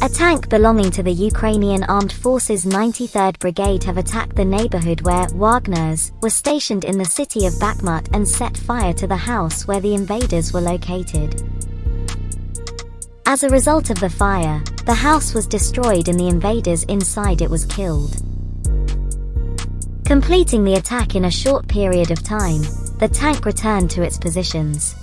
A tank belonging to the Ukrainian Armed Forces 93rd Brigade have attacked the neighborhood where Wagners were stationed in the city of Bakhmut and set fire to the house where the invaders were located. As a result of the fire, the house was destroyed and the invaders inside it was killed. Completing the attack in a short period of time, the tank returned to its positions.